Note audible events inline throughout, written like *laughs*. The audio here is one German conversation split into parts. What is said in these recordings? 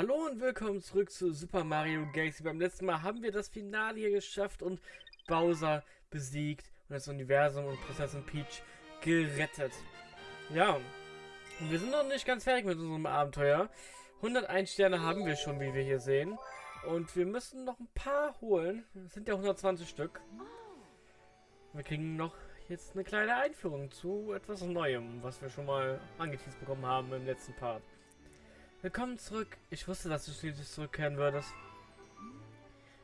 Hallo und willkommen zurück zu Super Mario Galaxy. Beim letzten Mal haben wir das Finale hier geschafft und Bowser besiegt und das Universum und Prinzessin Peach gerettet. Ja, und wir sind noch nicht ganz fertig mit unserem Abenteuer. 101 Sterne haben wir schon, wie wir hier sehen. Und wir müssen noch ein paar holen. Das sind ja 120 Stück. Wir kriegen noch jetzt eine kleine Einführung zu etwas Neuem, was wir schon mal angeteased bekommen haben im letzten Part. Willkommen zurück. Ich wusste, dass du schließlich zurückkehren würdest.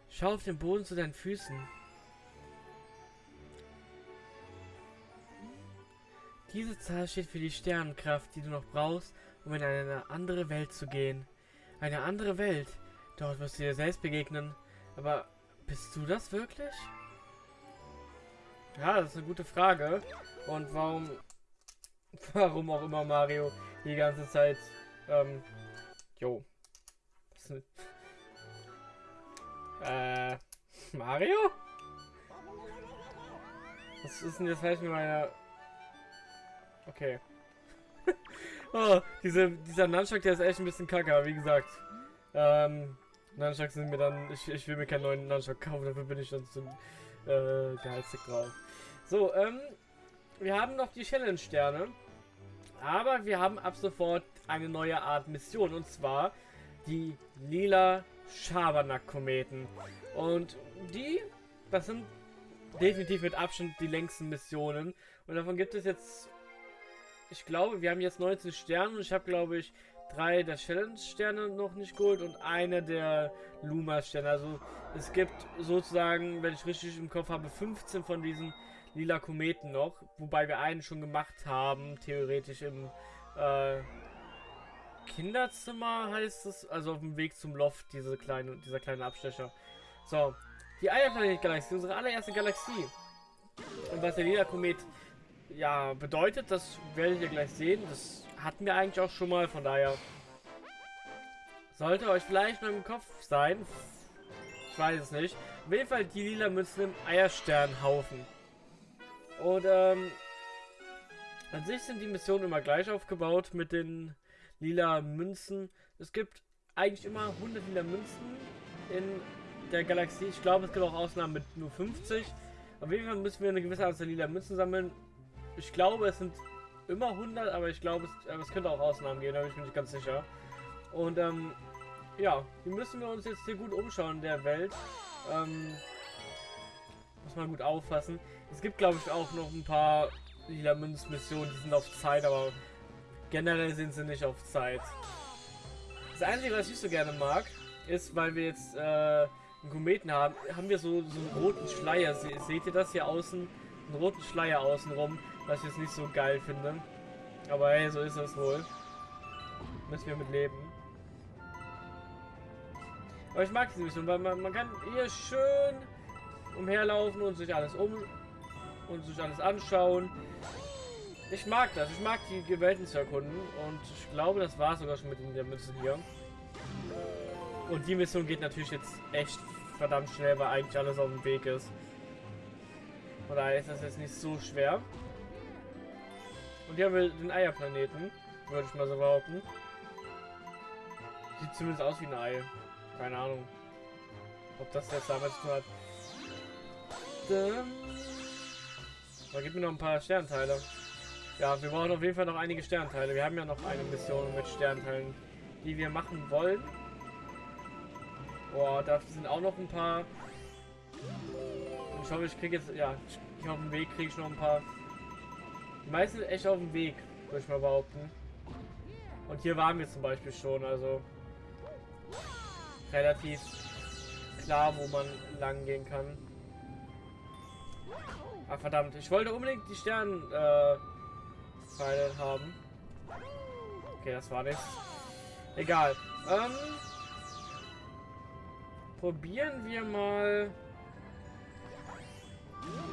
Schau auf den Boden zu deinen Füßen. Diese Zahl steht für die Sternenkraft, die du noch brauchst, um in eine andere Welt zu gehen. Eine andere Welt. Dort wirst du dir selbst begegnen. Aber bist du das wirklich? Ja, das ist eine gute Frage. Und warum, *laughs* warum auch immer Mario die ganze Zeit ähm, Jo. *laughs* Äh, Mario? Was ist denn jetzt falsch mit meiner... Okay. *laughs* oh, diese, dieser Nunchuck, der ist echt ein bisschen kacke, wie gesagt. Ähm, Nunchucks sind mir dann... Ich, ich will mir keinen neuen Nunchuck kaufen, dafür bin ich dann zu äh, geizig drauf. So, ähm, wir haben noch die Challenge-Sterne. Aber wir haben ab sofort eine neue Art Mission. Und zwar die lila Schabernack-Kometen. Und die, das sind definitiv mit Abstand die längsten Missionen. Und davon gibt es jetzt, ich glaube, wir haben jetzt 19 Sterne. Und ich habe, glaube ich, drei der Challenge-Sterne noch nicht geholt und eine der Luma-Sterne. Also es gibt sozusagen, wenn ich richtig im Kopf habe, 15 von diesen lila Kometen noch, wobei wir einen schon gemacht haben, theoretisch im äh, Kinderzimmer heißt es, also auf dem Weg zum Loft, diese kleine, dieser kleine Abstecher. So, die Eierplanet-Galaxie, unsere allererste Galaxie. Und was der lila Komet ja bedeutet, das werdet ihr gleich sehen. Das hatten wir eigentlich auch schon mal, von daher sollte euch vielleicht noch im Kopf sein. Ich weiß es nicht. Auf jeden Fall die lila Münzen im Eiersternhaufen. Und ähm, an sich sind die Missionen immer gleich aufgebaut mit den lila Münzen. Es gibt eigentlich immer 100 lila Münzen in der Galaxie. Ich glaube, es gibt auch Ausnahmen mit nur 50. Auf jeden Fall müssen wir eine gewisse Anzahl lila Münzen sammeln. Ich glaube, es sind immer 100, aber ich glaube, es, es könnte auch Ausnahmen geben, da bin ich mir nicht ganz sicher. Und ähm, ja, hier müssen wir uns jetzt hier gut umschauen in der Welt. Ähm, man gut auffassen. Es gibt, glaube ich, auch noch ein paar lila Münzmissionen, die sind auf Zeit, aber generell sind sie nicht auf Zeit. Das Einzige, was ich so gerne mag, ist, weil wir jetzt äh, einen Kometen haben, haben wir so, so einen roten Schleier. Se seht ihr das hier außen? Einen roten Schleier außenrum, was ich jetzt nicht so geil finde. Aber hey, so ist es wohl. Müssen wir mit leben. Aber ich mag diese Mission, weil man, man kann hier schön umherlaufen und sich alles um und sich alles anschauen. Ich mag das. Ich mag die Welten zu erkunden. Und ich glaube, das war sogar schon mit der Münze hier. Und die Mission geht natürlich jetzt echt verdammt schnell, weil eigentlich alles auf dem Weg ist. Von daher ist das jetzt nicht so schwer. Und hier haben wir den Eierplaneten, würde ich mal so behaupten. Sieht zumindest aus wie ein Ei. Keine Ahnung. Ob das jetzt zu tun hat. Da gibt mir noch ein paar Sternteile. Ja, wir brauchen auf jeden Fall noch einige Sternteile. Wir haben ja noch eine Mission mit Sternteilen, die wir machen wollen. Boah, da sind auch noch ein paar. Ich hoffe, ich kriege jetzt, ja, ich auf dem Weg kriege ich noch ein paar. Die meisten echt auf dem Weg, würde ich mal behaupten. Und hier waren wir zum Beispiel schon, also relativ klar, wo man lang gehen kann. Ah, verdammt. Ich wollte unbedingt die Sterne äh, haben. Okay, das war nichts. Egal. Ähm, probieren wir mal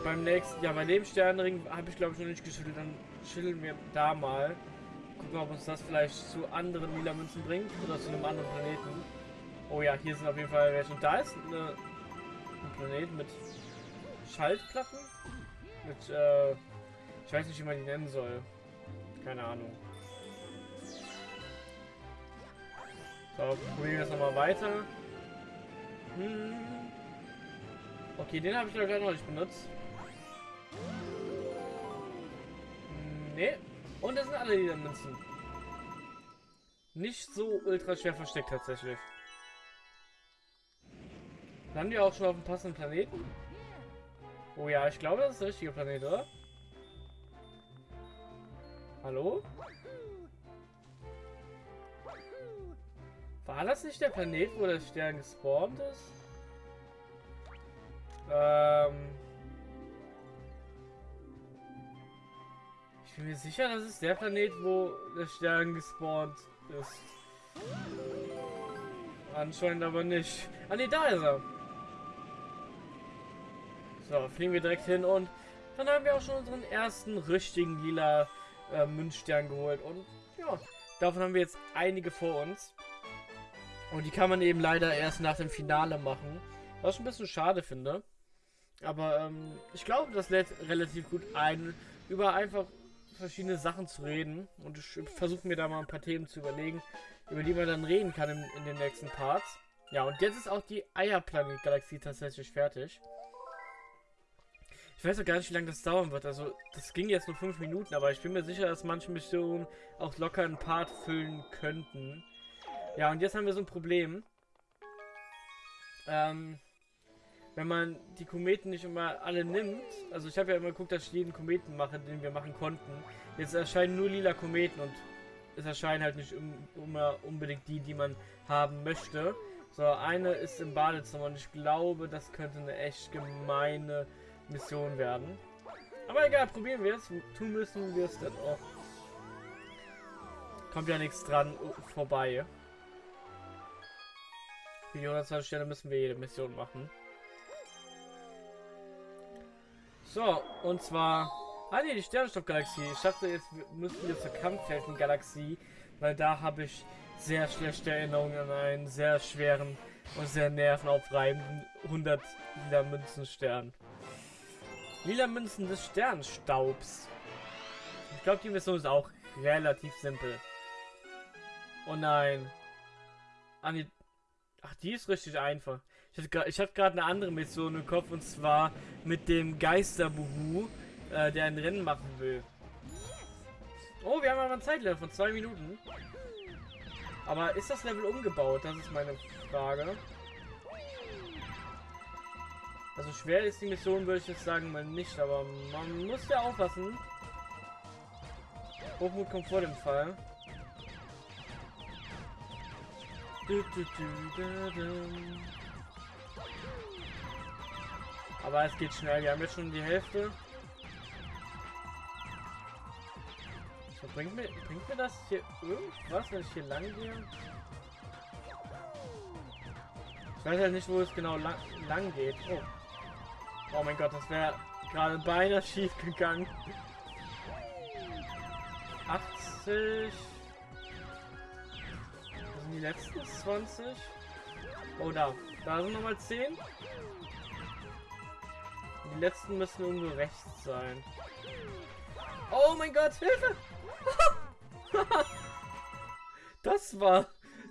beim nächsten, ja, bei dem Sternenring habe ich glaube ich noch nicht geschüttelt, dann schütteln wir da mal. Gucken, ob uns das vielleicht zu anderen lila Münzen bringt oder zu einem anderen Planeten. Oh ja, hier sind auf jeden Fall welche. Und da ist eine, ein Planet mit Schaltplatten. Mit, äh, ich weiß nicht, wie man die nennen soll. Keine Ahnung. So, probieren wir es nochmal weiter. Hm. Okay, den habe ich glaube noch nicht benutzt. Hm, nee. Und das sind alle die Münzen. Nicht so ultra schwer versteckt tatsächlich. Landen wir auch schon auf dem passenden Planeten? Oh ja, ich glaube, das ist der richtige Planet, oder? Hallo? War das nicht der Planet, wo der Stern gespawnt ist? Ähm... Ich bin mir sicher, das ist der Planet, wo der Stern gespawnt ist. Anscheinend aber nicht. Ah ne, da ist er. So, fliegen wir direkt hin und dann haben wir auch schon unseren ersten richtigen lila äh, Münzstern geholt. Und ja, davon haben wir jetzt einige vor uns. Und die kann man eben leider erst nach dem Finale machen. Was ich ein bisschen schade finde. Aber ähm, ich glaube, das lädt relativ gut ein, über einfach verschiedene Sachen zu reden. Und ich versuche mir da mal ein paar Themen zu überlegen, über die man dann reden kann in, in den nächsten Parts. Ja, und jetzt ist auch die Eierplanet-Galaxie tatsächlich fertig. Ich weiß auch gar nicht, wie lange das dauern wird. Also, das ging jetzt nur 5 Minuten, aber ich bin mir sicher, dass manche Missionen auch locker einen Part füllen könnten. Ja, und jetzt haben wir so ein Problem. Ähm, wenn man die Kometen nicht immer alle nimmt, also ich habe ja immer geguckt, dass ich jeden Kometen mache, den wir machen konnten. Jetzt erscheinen nur lila Kometen und es erscheinen halt nicht immer unbedingt die, die man haben möchte. So, eine ist im Badezimmer und ich glaube, das könnte eine echt gemeine Mission werden. Aber egal, probieren wir es. Tun müssen wir es dann auch. Kommt ja nichts dran vorbei. Für die 120 Sterne müssen wir jede Mission machen. So, und zwar... Ah ne, die Sternenstoffgalaxie. Ich dachte, jetzt müssen wir zur Kampfhelden-Galaxie, weil da habe ich sehr schlechte Erinnerungen an einen sehr schweren und sehr nervenaufreibenden 100 lila Münzenstern. Lila Münzen des Sternstaubs. Ich glaube, die Mission ist auch relativ simpel. Oh nein. Ah, Ach, die ist richtig einfach. Ich hatte gerade eine andere Mission im Kopf und zwar mit dem Geisterbuhu, äh, der ein Rennen machen will. Oh, wir haben aber ein Zeitlevel von zwei Minuten. Aber ist das Level umgebaut? Das ist meine Frage. Also schwer ist die Mission, würde ich jetzt sagen, mal nicht, aber man muss ja aufpassen. Hochmut kommt vor dem Fall. Aber es geht schnell. Wir haben jetzt schon die Hälfte. So, bringt, mir, bringt mir das hier irgendwas, wenn ich hier lang gehe? Ich weiß ja nicht, wo es genau lang, lang geht. Oh. Oh mein Gott, das wäre gerade beinahe schief gegangen. 80 die letzten 20? Oh, da. Da sind nochmal 10. Die letzten müssen irgendwo rechts sein. Oh mein Gott, Hilfe! *laughs* das war...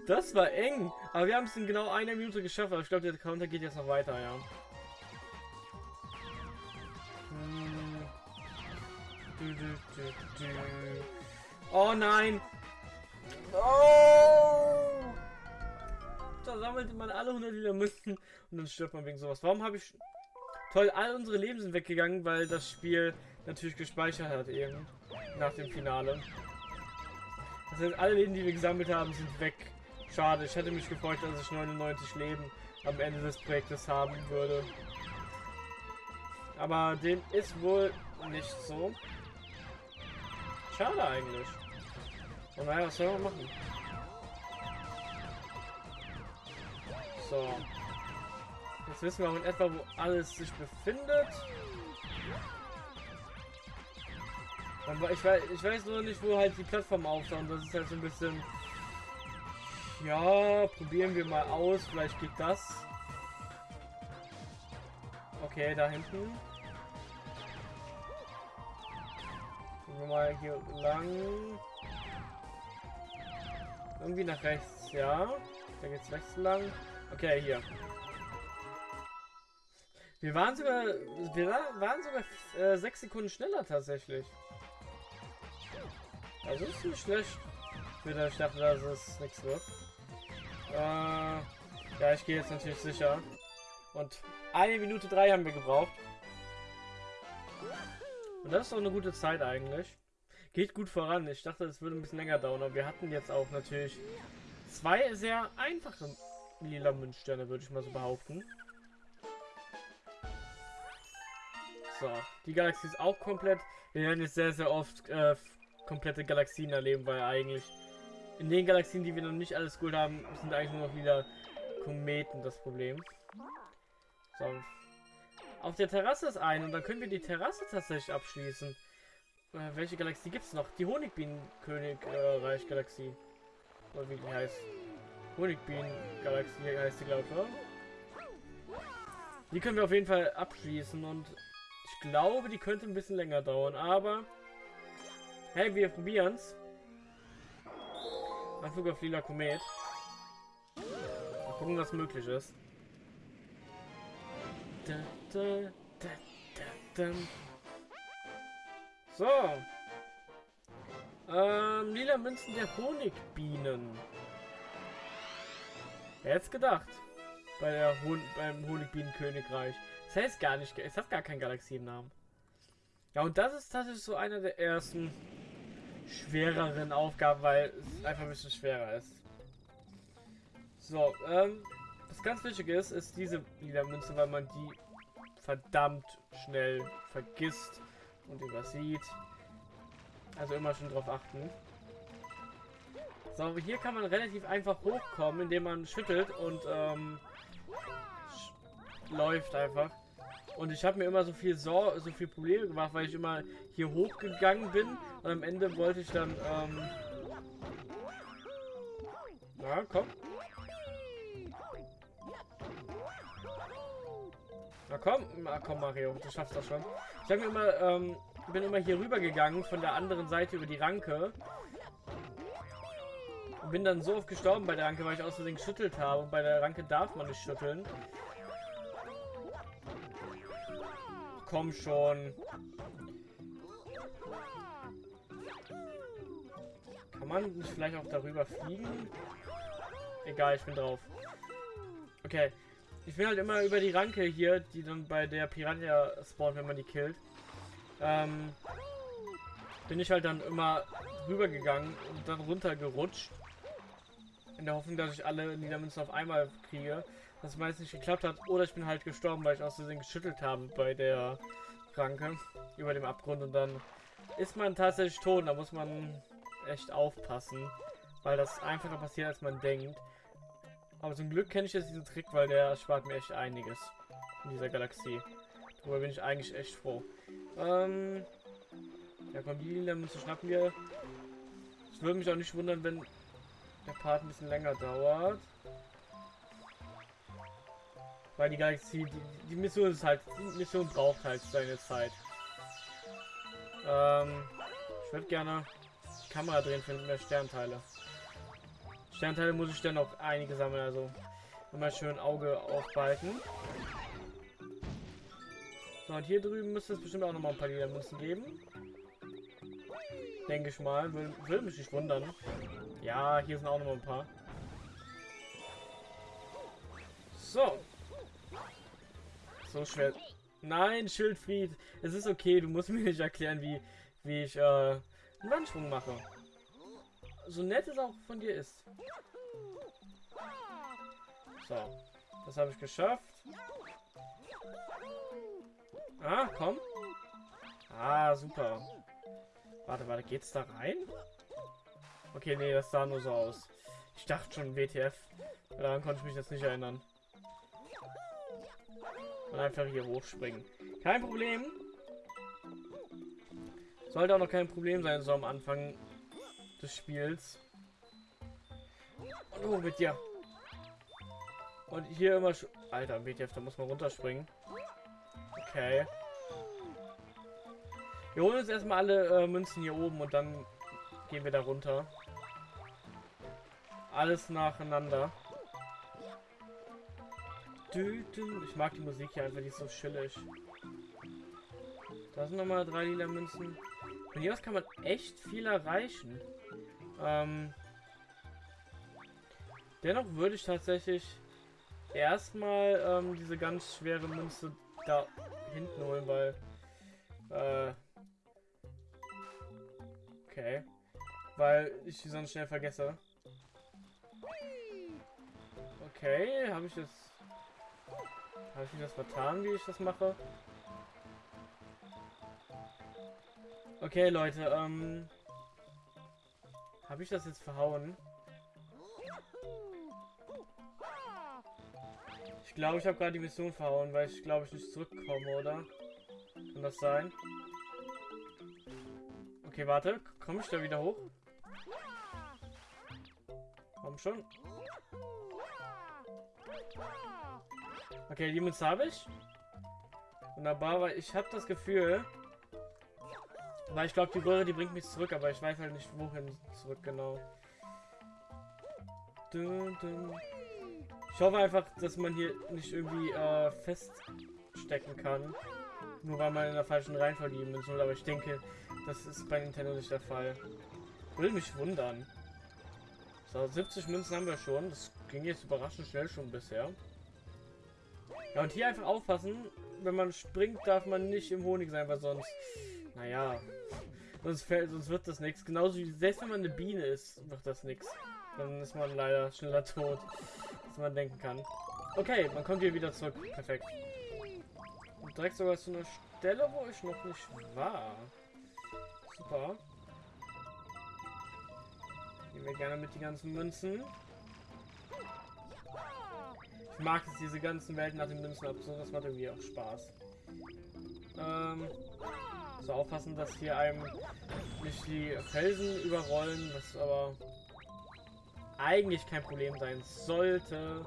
Das war eng. Aber wir haben es in genau einer Minute geschafft. Aber ich glaube, der Counter geht jetzt noch weiter, ja. Oh nein! Oh! Da sammelt man alle 100 Liter Münzen und dann stirbt man wegen sowas. Warum habe ich... Toll, all unsere Leben sind weggegangen, weil das Spiel natürlich gespeichert hat eben. Nach dem Finale. Das heißt, alle Leben, die wir gesammelt haben, sind weg. Schade, ich hätte mich gefreut, dass ich 99 Leben am Ende des Projektes haben würde. Aber dem ist wohl nicht so. Schade eigentlich. Und naja, was soll man machen? So. Jetzt wissen wir auch in etwa, wo alles sich befindet. Ich weiß, ich weiß nur nicht, wo halt die Plattform auftaucht. Das ist halt so ein bisschen... Ja, probieren wir mal aus. Vielleicht geht das. Okay, da hinten. Wir mal hier lang. Irgendwie nach rechts, ja. Da geht's rechts lang. Okay, hier. Wir waren sogar, wir waren sogar äh, sechs Sekunden schneller tatsächlich. Also ist nicht schlecht. Für ich dachte, dass es nichts wird. Äh, ja, ich gehe jetzt natürlich sicher. Und eine Minute drei haben wir gebraucht. Und das ist doch eine gute Zeit eigentlich. Geht gut voran. Ich dachte, es würde ein bisschen länger dauern, aber wir hatten jetzt auch natürlich zwei sehr einfache lila Münzsterne, würde ich mal so behaupten. So, die Galaxie ist auch komplett. Wir werden jetzt sehr, sehr oft äh, komplette Galaxien erleben, weil eigentlich in den Galaxien, die wir noch nicht alles gut haben, sind eigentlich nur noch wieder Kometen das Problem. So. Auf der Terrasse ist ein und dann können wir die Terrasse tatsächlich abschließen. Äh, welche Galaxie gibt es noch? Die Honigbienen-König-Reich-Galaxie. Äh, oder wie die heißt. Honigbienen-Galaxie heißt die, glaube ich, oder? Die können wir auf jeden Fall abschließen und ich glaube, die könnte ein bisschen länger dauern, aber hey, wir probieren es. Anflug auf lila Komet. Mal gucken, was möglich ist. Da, da, da, so. Ähm, lila Münzen der Honigbienen. Wer hätte gedacht? Bei der Hon beim Honigbienenkönigreich. Das heißt gar nicht, es hat gar keinen Galaxiennamen. Ja, und das ist tatsächlich so einer der ersten schwereren Aufgaben, weil es einfach ein bisschen schwerer ist. So, ähm, was ganz wichtig ist, ist diese lila Münze, weil man die verdammt schnell vergisst und übersieht. Also immer schon drauf achten. So, hier kann man relativ einfach hochkommen, indem man schüttelt und ähm, läuft einfach. Und ich habe mir immer so viel so, so viel Probleme gemacht, weil ich immer hier hochgegangen bin und am Ende wollte ich dann ähm Na, komm. Na komm, na komm Mario, du schaffst das schon. Ich mir immer ähm, bin immer hier rüber gegangen von der anderen Seite über die Ranke. Und bin dann so oft gestorben bei der Ranke, weil ich aus Versehen geschüttelt habe. Und bei der Ranke darf man nicht schütteln. komm schon. Kann man nicht vielleicht auch darüber fliegen? Egal, ich bin drauf. Okay. Ich bin halt immer über die Ranke hier, die dann bei der Piranha spawnt, wenn man die killt. Ähm, bin ich halt dann immer rübergegangen und dann runtergerutscht. In der Hoffnung, dass ich alle Niedermünzen auf einmal kriege was meist nicht geklappt hat. Oder ich bin halt gestorben, weil ich aus Versehen geschüttelt habe bei der Ranke über dem Abgrund und dann ist man tatsächlich tot. Da muss man echt aufpassen, weil das einfacher passiert, als man denkt. Aber zum Glück kenne ich jetzt diesen Trick, weil der spart mir echt einiges in dieser Galaxie. Darüber bin ich eigentlich echt froh. Ähm, ja, komm, die lila Münze schnappen wir. Ich würde mich auch nicht wundern, wenn der Part ein bisschen länger dauert. Weil die Galaxie, die, die Mission ist halt, die Mission braucht halt seine Zeit. Ähm, ich würde gerne die Kamera drehen für mehr Sternteile. Sternteile muss ich dann noch einige sammeln, also immer schön Auge aufbehalten. So, und hier drüben müsste es bestimmt auch noch mal ein paar Lila Münzen geben. Denke ich mal. Will, will mich nicht wundern. Ja, hier sind auch noch mal ein paar. So, so schwer. Nein, Schildfried. Es ist okay. Du musst mir nicht erklären, wie, wie ich äh, einen Wandsprung mache. So nett es auch von dir ist. So. Das habe ich geschafft. Ah, komm. Ah, super. Warte, warte, geht's da rein? Okay, nee, das sah nur so aus. Ich dachte schon WTF. Daran konnte ich mich jetzt nicht erinnern. Und einfach hier hochspringen. Kein Problem. Sollte auch noch kein Problem sein, so am Anfang des Spiels. Und oh, mit dir. Und hier immer... Alter, BTF, da muss man runterspringen. Okay. Wir holen uns erstmal alle äh, Münzen hier oben und dann gehen wir da runter. Alles nacheinander. Ich mag die Musik hier einfach, die ist so chillig. Da sind nochmal drei lila Münzen. Von hier aus kann man echt viel erreichen. Ähm, dennoch würde ich tatsächlich erstmal ähm, diese ganz schwere Münze da hinten holen, weil... Äh, okay. Weil ich sie sonst schnell vergesse. Okay, habe ich das... Habe ich das vertan, wie ich das mache? Okay, Leute, ähm... Habe ich das jetzt verhauen? Ich glaube, ich habe gerade die Mission verhauen, weil ich glaube ich nicht zurückkomme, oder? Kann das sein? Okay, warte. Komme ich da wieder hoch? Komm schon. Okay, die Münze habe ich. Wunderbar, weil ich habe das Gefühl, weil ich glaube, die Röhre, die bringt mich zurück, aber ich weiß halt nicht, wohin zurück genau. Ich hoffe einfach, dass man hier nicht irgendwie äh, feststecken kann. Nur weil man in der falschen Reihenfolge die Münzen Aber ich denke, das ist bei Nintendo nicht der Fall. Will mich wundern. So, 70 Münzen haben wir schon. Das ging jetzt überraschend schnell schon bisher. Ja, und hier einfach aufpassen. Wenn man springt, darf man nicht im Honig sein, weil sonst... Naja, Sonst, fällt, sonst wird das nichts. Genauso wie selbst wenn man eine Biene ist, wird das nichts. Dann ist man leider schneller tot, als man denken kann. Okay, man kommt hier wieder zurück. Perfekt. Und direkt sogar zu einer Stelle, wo ich noch nicht war. Super. Nehmen wir gerne mit die ganzen Münzen. Ich mag es, diese ganzen Welten nach den Münzen abzusuchen. Das macht irgendwie auch Spaß. Ähm, so aufpassen, dass hier einem nicht die Felsen überrollen, was aber eigentlich kein Problem sein sollte.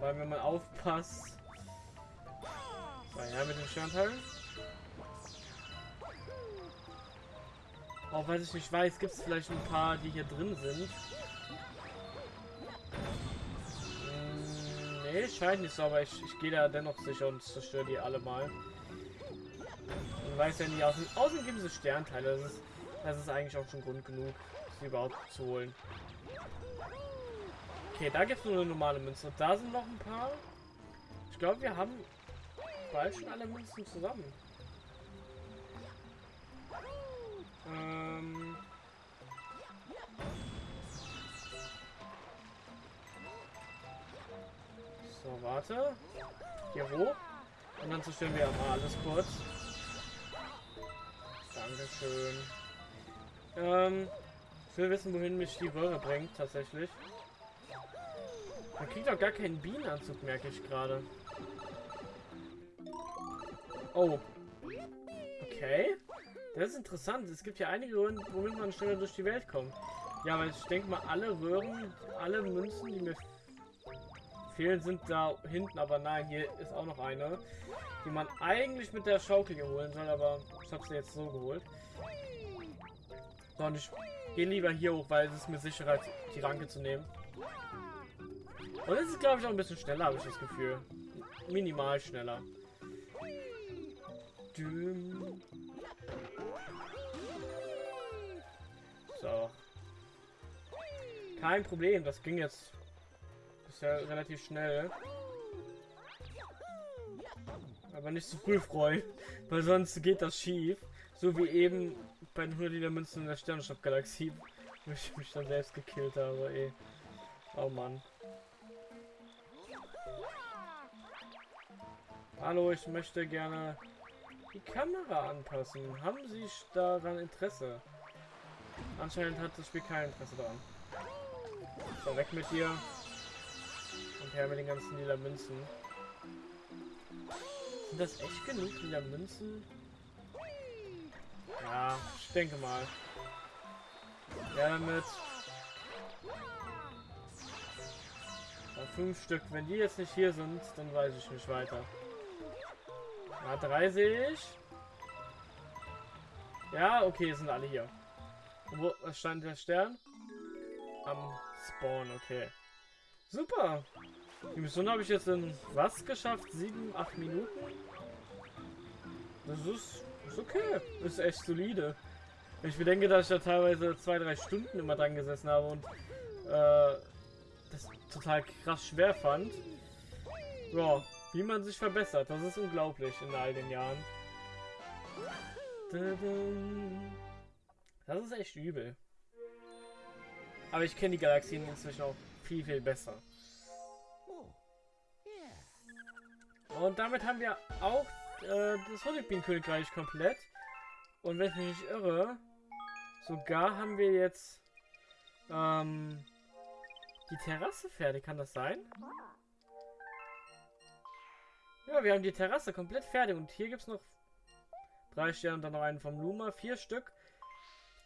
Weil wenn man aufpasst. So, ja, mit den Sternteilen. Auch weil ich nicht weiß, gibt es vielleicht ein paar, die hier drin sind. Hm, nee, scheint nicht so, aber ich, ich gehe da dennoch sicher und zerstöre die alle mal. Man weiß ja nicht, außen, außen gibt es Sternteile. Das ist, das ist eigentlich auch schon Grund genug, sie überhaupt zu holen. Okay, da gibt es nur eine normale Münze. Da sind noch ein paar. Ich glaube, wir haben bald schon alle Münzen zusammen. Ähm... So, warte. Hier hoch. Und dann zerstören wir mal alles kurz. Dankeschön. Ähm, ich will wissen, wohin mich die Röhre bringt, tatsächlich. Man kriegt auch gar keinen Bienenanzug, merke ich gerade. Oh. Okay. Das ist interessant. Es gibt ja einige Röhren, womit man schneller durch die Welt kommt. Ja, weil ich denke mal, alle Röhren, alle Münzen, die mir fehlen, sind da hinten. Aber nein, hier ist auch noch eine die man eigentlich mit der Schaukel holen soll, aber ich habe sie jetzt so geholt. So, und ich gehe lieber hier hoch, weil es ist mir sicherer, die Ranke zu nehmen. Und es ist, glaube ich, auch ein bisschen schneller, habe ich das Gefühl. Minimal schneller. So. Kein Problem, das ging jetzt bisher relativ schnell. Aber nicht zu früh freuen, weil sonst geht das schief. So wie eben bei den 100 Liter Münzen in der Sternenstaub-Galaxie, wo ich mich dann selbst gekillt habe, ey. Oh Mann. Hallo, ich möchte gerne die Kamera anpassen. Haben Sie daran Interesse? Anscheinend hat das Spiel kein Interesse daran. So, weg mit dir. Und her mit den ganzen lila Münzen. Sind das echt genug lila Münzen? Ja, ich denke mal. Ja, damit. Ja, fünf Stück. Wenn die jetzt nicht hier sind, dann weiß ich nicht weiter. Na, drei sehe ich. Ja, okay, sind alle hier. Wo stand der Stern? Am Spawn, okay. Super. Die Mission habe ich jetzt in was geschafft? Sieben, acht Minuten? Das ist, ist okay. Ist echt solide. Ich bedenke, dass ich da teilweise zwei, drei Stunden immer dran gesessen habe und äh, das total krass schwer fand. Ja, wie man sich verbessert, das ist unglaublich in all den Jahren. Das ist echt übel. Aber ich kenne die Galaxien inzwischen auch viel, viel besser. Und damit haben wir auch äh, das Honigbienen-Königreich komplett. Und wenn ich mich nicht irre, sogar haben wir jetzt ähm, die Terrasse fertig. Kann das sein? Ja, wir haben die Terrasse komplett fertig. Und hier gibt es noch drei Sterne und dann noch einen vom Luma. Vier Stück.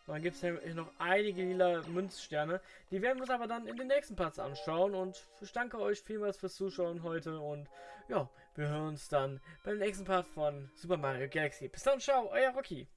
Und dann gibt es hier noch einige lila Münzsterne. Die werden wir uns aber dann in den nächsten Parts anschauen. Und ich danke euch vielmals fürs Zuschauen heute. Und ja, wir hören uns dann beim nächsten Part von Super Mario Galaxy. Bis dann, ciao, euer Rocky.